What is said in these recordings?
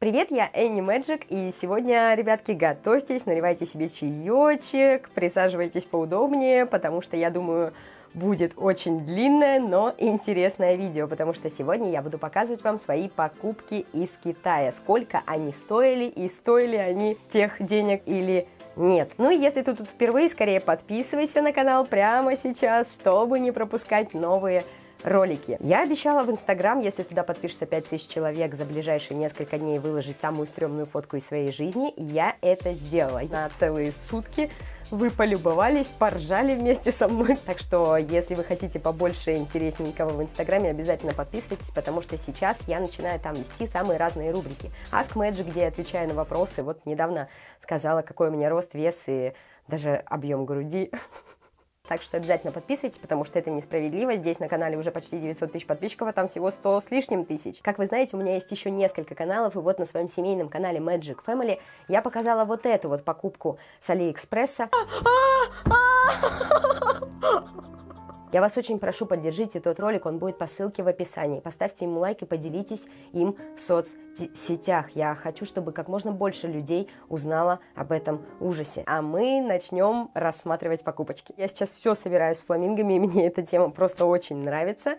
Привет, я Энни Мэджик, и сегодня, ребятки, готовьтесь, наливайте себе чаечек, присаживайтесь поудобнее, потому что, я думаю, будет очень длинное, но интересное видео, потому что сегодня я буду показывать вам свои покупки из Китая, сколько они стоили и стоили они тех денег или нет. Ну и если ты тут впервые, скорее подписывайся на канал прямо сейчас, чтобы не пропускать новые ролики. Я обещала в Инстаграм, если туда подпишется 5000 человек, за ближайшие несколько дней выложить самую стрёмную фотку из своей жизни. Я это сделала на целые сутки. Вы полюбовались, поржали вместе со мной. Так что, если вы хотите побольше интересненького в Инстаграме, обязательно подписывайтесь, потому что сейчас я начинаю там вести самые разные рубрики. Ask Magic, где я отвечаю на вопросы. Вот недавно сказала, какой у меня рост, вес и даже объем груди. Так что обязательно подписывайтесь, потому что это несправедливо. Здесь на канале уже почти 900 тысяч подписчиков, а там всего 100 с лишним тысяч. Как вы знаете, у меня есть еще несколько каналов, и вот на своем семейном канале Magic Family я показала вот эту вот покупку с Алиэкспресса. Я вас очень прошу, поддержите тот ролик, он будет по ссылке в описании. Поставьте ему лайк и поделитесь им в соцсетях. Я хочу, чтобы как можно больше людей узнало об этом ужасе. А мы начнем рассматривать покупочки. Я сейчас все собираю с фламингами, и мне эта тема просто очень нравится.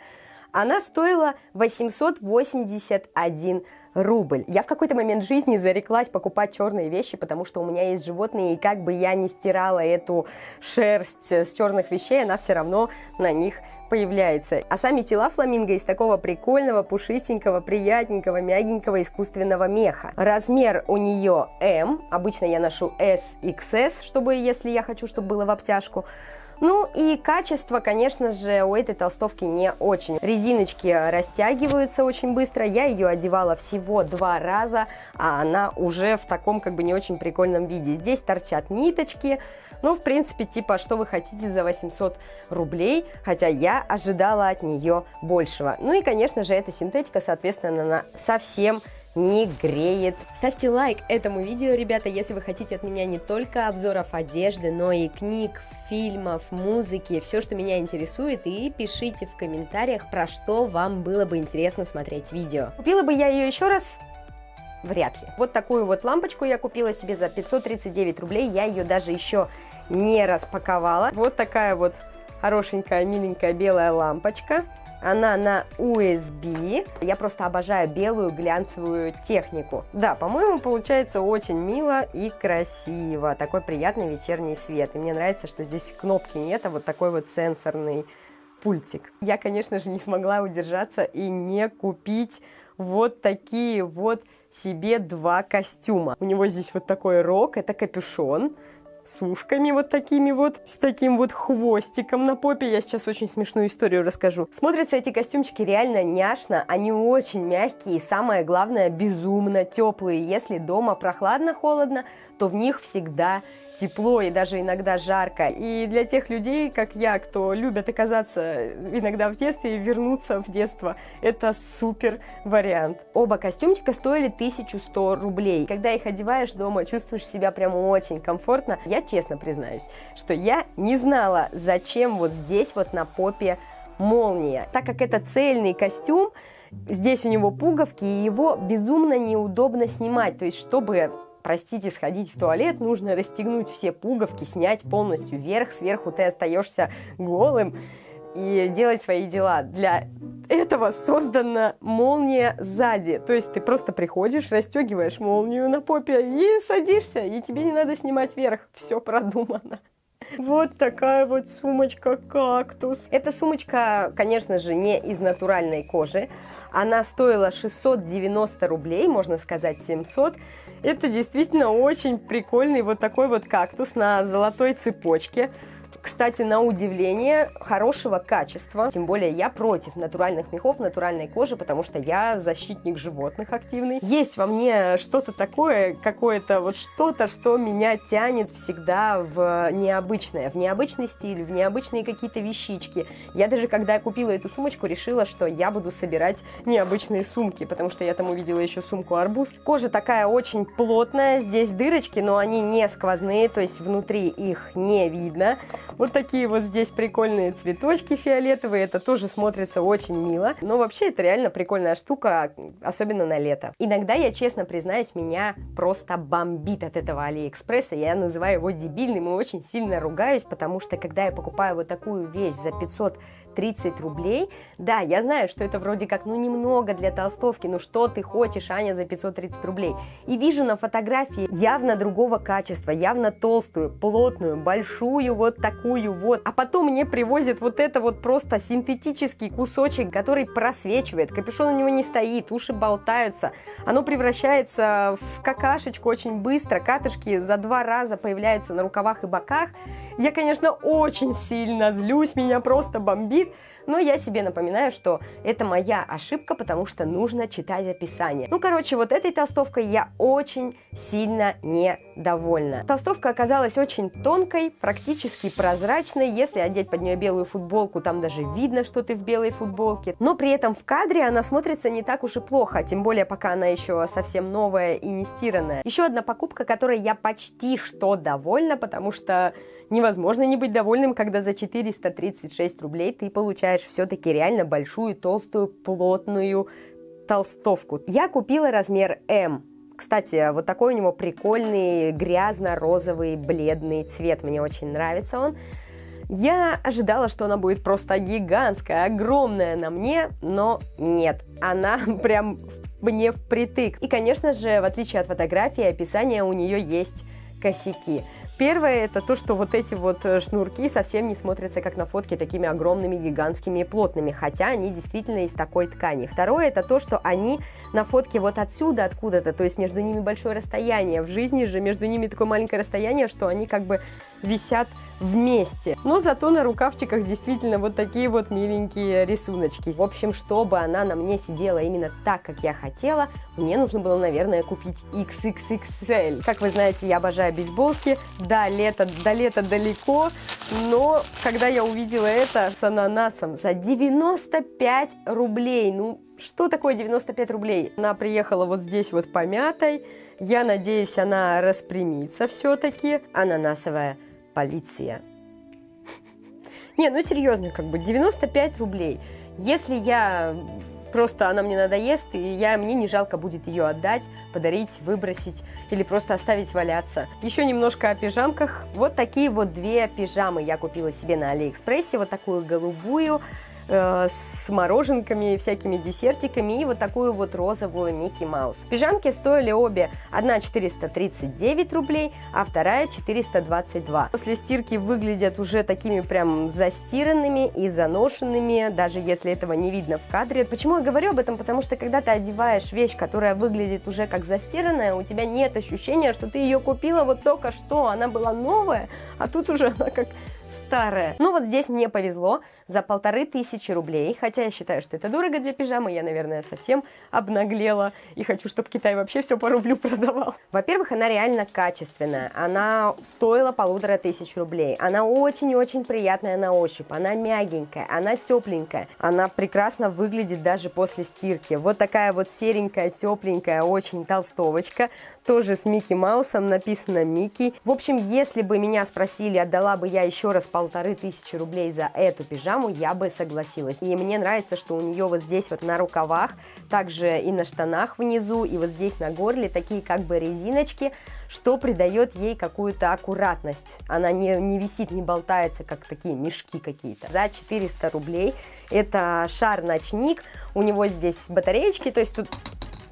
Она стоила 881 рубль. Я в какой-то момент жизни зареклась покупать черные вещи, потому что у меня есть животные, и как бы я не стирала эту шерсть с черных вещей, она все равно на них появляется. А сами тела фламинго из такого прикольного, пушистенького, приятненького, мягенького искусственного меха. Размер у нее М, обычно я ношу S, XS, чтобы, если я хочу, чтобы было в обтяжку. Ну и качество, конечно же, у этой толстовки не очень. Резиночки растягиваются очень быстро. Я ее одевала всего два раза, а она уже в таком как бы не очень прикольном виде. Здесь торчат ниточки. Ну, в принципе, типа, что вы хотите за 800 рублей, хотя я ожидала от нее большего. Ну и, конечно же, эта синтетика, соответственно, она совсем не греет. Ставьте лайк этому видео, ребята, если вы хотите от меня не только обзоров одежды, но и книг, фильмов, музыки, все, что меня интересует, и пишите в комментариях, про что вам было бы интересно смотреть видео. Купила бы я ее еще раз? Вряд ли. Вот такую вот лампочку я купила себе за 539 рублей, я ее даже еще не распаковала. Вот такая вот хорошенькая, миленькая белая лампочка. Она на USB. Я просто обожаю белую глянцевую технику. Да, по-моему, получается очень мило и красиво. Такой приятный вечерний свет. И мне нравится, что здесь кнопки нет, а вот такой вот сенсорный пультик. Я, конечно же, не смогла удержаться и не купить вот такие вот себе два костюма. У него здесь вот такой рог, это капюшон с ушками вот такими вот, с таким вот хвостиком на попе. Я сейчас очень смешную историю расскажу. Смотрятся эти костюмчики реально няшно, они очень мягкие и самое главное безумно теплые. Если дома прохладно-холодно, то в них всегда тепло и даже иногда жарко. И для тех людей, как я, кто любят оказаться иногда в детстве и вернуться в детство, это супер вариант. Оба костюмчика стоили 1100 рублей. Когда их одеваешь дома, чувствуешь себя прям очень комфортно. Я честно признаюсь, что я не знала, зачем вот здесь вот на попе молния. Так как это цельный костюм, здесь у него пуговки, и его безумно неудобно снимать. То есть, чтобы простите, сходить в туалет, нужно расстегнуть все пуговки, снять полностью верх, сверху ты остаешься голым и делать свои дела. Для этого создана молния сзади. То есть ты просто приходишь, расстегиваешь молнию на попе и садишься, и тебе не надо снимать верх. Все продумано. Вот такая вот сумочка-кактус. Эта сумочка, конечно же, не из натуральной кожи. Она стоила 690 рублей, можно сказать 700. Это действительно очень прикольный вот такой вот кактус на золотой цепочке. Кстати, на удивление, хорошего качества. Тем более я против натуральных мехов, натуральной кожи, потому что я защитник животных активный. Есть во мне что-то такое, какое-то вот что-то, что меня тянет всегда в необычное, в необычный стиль, в необычные какие-то вещички. Я даже, когда купила эту сумочку, решила, что я буду собирать необычные сумки, потому что я там увидела еще сумку арбуз. Кожа такая очень плотная, здесь дырочки, но они не сквозные, то есть внутри их не видно. Вот такие вот здесь прикольные цветочки фиолетовые, это тоже смотрится очень мило. Но вообще это реально прикольная штука, особенно на лето. Иногда, я честно признаюсь, меня просто бомбит от этого Алиэкспресса. Я называю его дебильным и очень сильно ругаюсь, потому что когда я покупаю вот такую вещь за 500 30 рублей. Да, я знаю, что это вроде как, ну, немного для толстовки, ну, что ты хочешь, Аня, за 530 рублей. И вижу на фотографии явно другого качества, явно толстую, плотную, большую, вот такую вот. А потом мне привозят вот это вот просто синтетический кусочек, который просвечивает, капюшон у него не стоит, уши болтаются. Оно превращается в какашечку очень быстро, катышки за два раза появляются на рукавах и боках. Я, конечно, очень сильно злюсь, меня просто бомбит, но я себе напоминаю, что это моя ошибка, потому что нужно читать описание. Ну, короче, вот этой толстовкой я очень сильно недовольна. Толстовка оказалась очень тонкой, практически прозрачной. Если одеть под нее белую футболку, там даже видно, что ты в белой футболке. Но при этом в кадре она смотрится не так уж и плохо, тем более пока она еще совсем новая и не стиранная. Еще одна покупка, которой я почти что довольна, потому что невозможно не быть довольным, когда за 436 рублей ты получаешь все-таки реально большую, толстую, плотную толстовку. Я купила размер М. Кстати, вот такой у него прикольный грязно-розовый бледный цвет. Мне очень нравится он. Я ожидала, что она будет просто гигантская, огромная на мне, но нет, она прям мне впритык. И, конечно же, в отличие от фотографии, описание у нее есть косяки. Первое это то, что вот эти вот э, шнурки совсем не смотрятся как на фотке такими огромными, гигантскими и плотными, хотя они действительно из такой ткани. Второе это то, что они на фотке вот отсюда откуда-то, то есть между ними большое расстояние. В жизни же между ними такое маленькое расстояние, что они как бы висят вместе. Но зато на рукавчиках действительно вот такие вот миленькие рисуночки. В общем, чтобы она на мне сидела именно так, как я хотела, мне нужно было, наверное, купить XXXL. Как вы знаете, я обожаю бейсболки. Да, лето, до лета далеко, но когда я увидела это с ананасом за 95 рублей, ну, что такое 95 рублей? Она приехала вот здесь вот помятой. Я надеюсь, она распрямится все-таки. Ананасовая полиция. Не, ну серьезно, как бы 95 рублей. Если я просто она мне надоест, и я, мне не жалко будет ее отдать, подарить, выбросить или просто оставить валяться. Еще немножко о пижамках. Вот такие вот две пижамы я купила себе на Алиэкспрессе. Вот такую голубую Э, с мороженками, всякими десертиками и вот такую вот розовую Микки Маус. Пижамки стоили обе, одна 439 рублей, а вторая 422. После стирки выглядят уже такими прям застиранными и заношенными, даже если этого не видно в кадре. Почему я говорю об этом? Потому что когда ты одеваешь вещь, которая выглядит уже как застиранная, у тебя нет ощущения, что ты ее купила вот только что, она была новая, а тут уже она как старая. Ну вот здесь мне повезло за полторы тысячи рублей, хотя я считаю, что это дорого для пижамы, я, наверное, совсем обнаглела и хочу, чтобы Китай вообще все по рублю продавал. Во-первых, она реально качественная, она стоила полутора тысяч рублей, она очень-очень приятная на ощупь, она мягенькая, она тепленькая, она прекрасно выглядит даже после стирки. Вот такая вот серенькая, тепленькая, очень толстовочка, тоже с Микки Маусом, написано Микки. В общем, если бы меня спросили, отдала бы я еще раз полторы тысячи рублей за эту пижаму, я бы согласилась. И мне нравится, что у нее вот здесь вот на рукавах, также и на штанах внизу, и вот здесь на горле такие как бы резиночки, что придает ей какую-то аккуратность. Она не, не висит, не болтается, как такие мешки какие-то. За 400 рублей это шар-ночник, у него здесь батареечки, то есть тут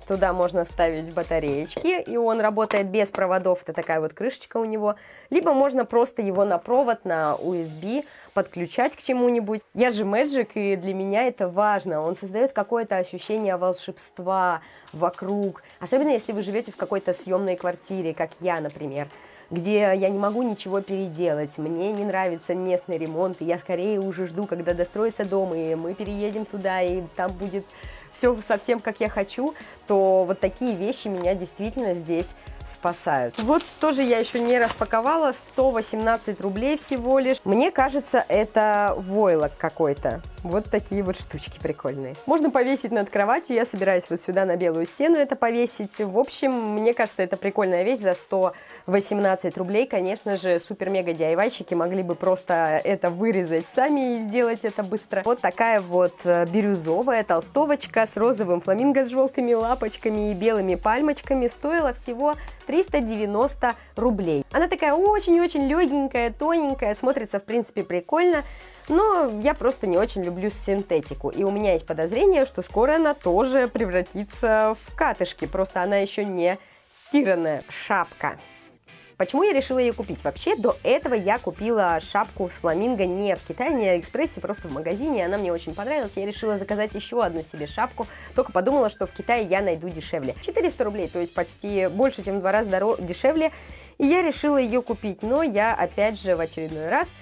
Туда можно ставить батареечки, и он работает без проводов, это такая вот крышечка у него. Либо можно просто его на провод, на USB подключать к чему-нибудь. Я же Magic, и для меня это важно. Он создает какое-то ощущение волшебства вокруг. Особенно, если вы живете в какой-то съемной квартире, как я, например где я не могу ничего переделать, мне не нравится местный ремонт, и я скорее уже жду, когда достроится дом, и мы переедем туда, и там будет все совсем как я хочу, то вот такие вещи меня действительно здесь спасают. Вот тоже я еще не распаковала, 118 рублей всего лишь. Мне кажется, это войлок какой-то. Вот такие вот штучки прикольные. Можно повесить над кроватью, я собираюсь вот сюда на белую стену это повесить. В общем, мне кажется, это прикольная вещь за 118 рублей. Конечно же, супер-мега DIY-щики могли бы просто это вырезать сами и сделать это быстро. Вот такая вот э, бирюзовая толстовочка с розовым фламинго с желтыми лапочками и белыми пальмочками стоила всего 390 рублей. Она такая очень-очень легенькая, тоненькая, смотрится в принципе прикольно. Но я просто не очень люблю синтетику. И у меня есть подозрение, что скоро она тоже превратится в катышки. Просто она еще не стиранная шапка. Почему я решила ее купить? Вообще, до этого я купила шапку с фламинго не в Китае, не в Алиэкспрессе, просто в магазине. Она мне очень понравилась. Я решила заказать еще одну себе шапку. Только подумала, что в Китае я найду дешевле. 400 рублей, то есть почти больше, чем в два раза дешевле. И я решила ее купить. Но я, опять же, в очередной раз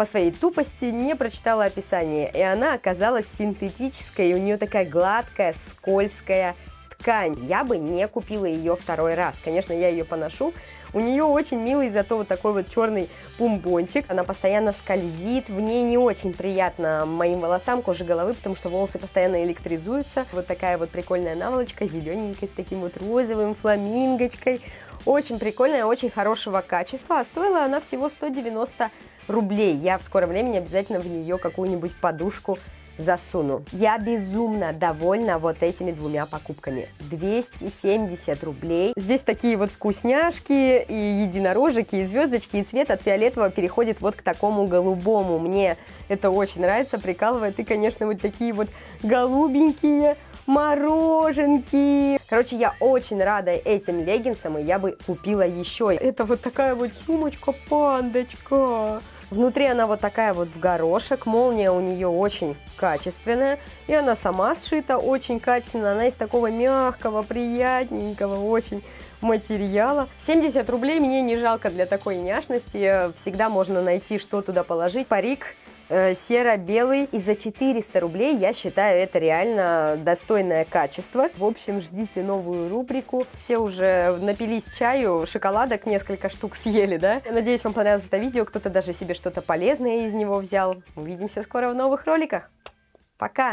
по своей тупости не прочитала описание, и она оказалась синтетической, и у нее такая гладкая, скользкая ткань. Я бы не купила ее второй раз. Конечно, я ее поношу. У нее очень милый, зато вот такой вот черный бумбончик. Она постоянно скользит. В ней не очень приятно моим волосам, коже головы, потому что волосы постоянно электризуются. Вот такая вот прикольная наволочка, зелененькая, с таким вот розовым фламингочкой. Очень прикольная, очень хорошего качества, а стоила она всего 190 рублей. Я в скором времени обязательно в нее какую-нибудь подушку засуну. Я безумно довольна вот этими двумя покупками. 270 рублей. Здесь такие вот вкусняшки и единорожики, и звездочки, и цвет от фиолетового переходит вот к такому голубому. Мне это очень нравится, прикалывает. И, конечно, вот такие вот голубенькие мороженки. Короче, я очень рада этим леггинсам, и я бы купила еще. Это вот такая вот сумочка-пандочка. Внутри она вот такая вот в горошек, молния у нее очень качественная, и она сама сшита очень качественно, она из такого мягкого, приятненького, очень материала. 70 рублей мне не жалко для такой няшности, всегда можно найти, что туда положить. Парик серо-белый. И за 400 рублей я считаю это реально достойное качество. В общем, ждите новую рубрику. Все уже напились чаю, шоколадок несколько штук съели, да? Надеюсь, вам понравилось это видео. Кто-то даже себе что-то полезное из него взял. Увидимся скоро в новых роликах. Пока!